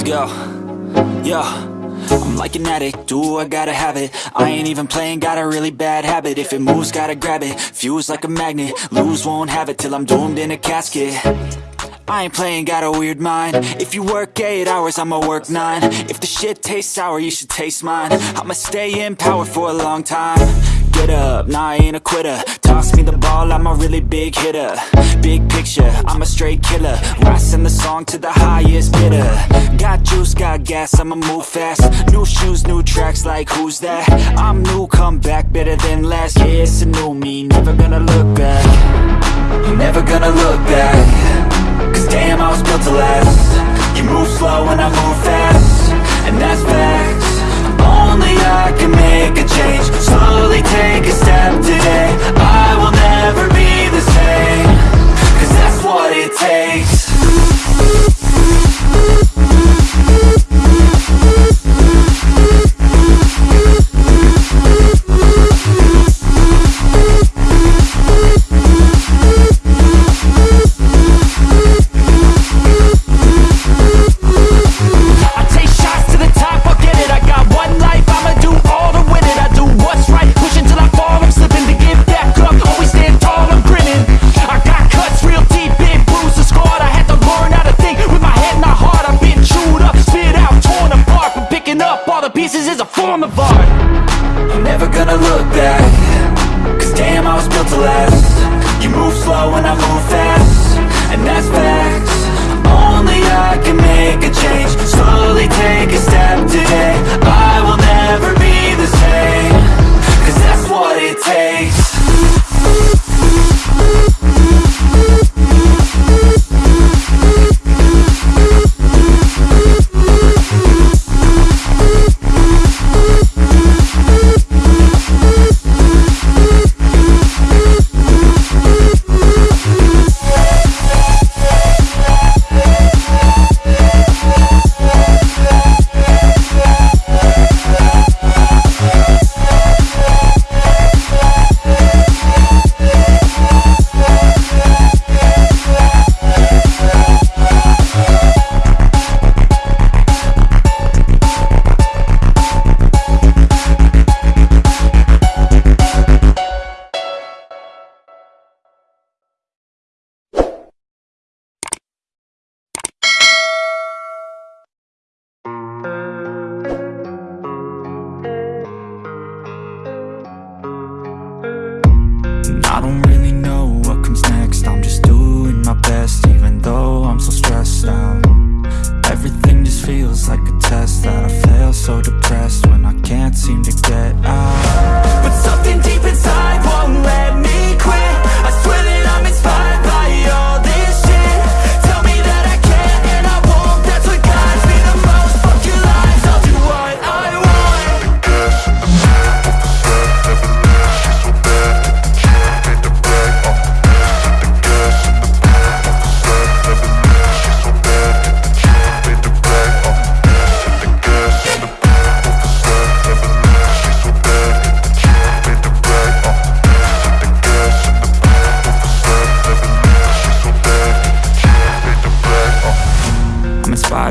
Let's go. Yo. I'm like an addict, do I gotta have it? I ain't even playing, got a really bad habit. If it moves, gotta grab it, fuse like a magnet. Lose, won't have it till I'm doomed in a casket. I ain't playing, got a weird mind. If you work 8 hours, I'ma work 9 If the shit tastes sour, you should taste mine. I'ma stay in power for a long time Get up, nah I ain't a quitter. Toss me the ball, I'm a really big hitter. Big picture, I'm a straight killer. Rising the song to the highest bidder. Got juice, got gas, I'ma move fast. New shoes, new tracks, like who's that? I'm new, come back, better than last Yeah, it's a new me, pieces is a form of art. I'm never gonna look back Cause damn, I was built to last. You move slow and I move fast And that's And I don't really know what comes next. I'm just doing my best even though I'm so stressed out. Everything just feels like a test that I fail so depressed when I can't seem to get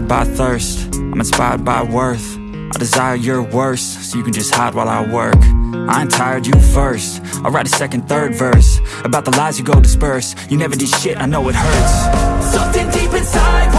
by thirst, I'm inspired by worth. I desire your worst, so you can just hide while I work. I ain't tired, you first. I'll write a second, third verse About the lies you go disperse. You never did shit, I know it hurts. Something deep inside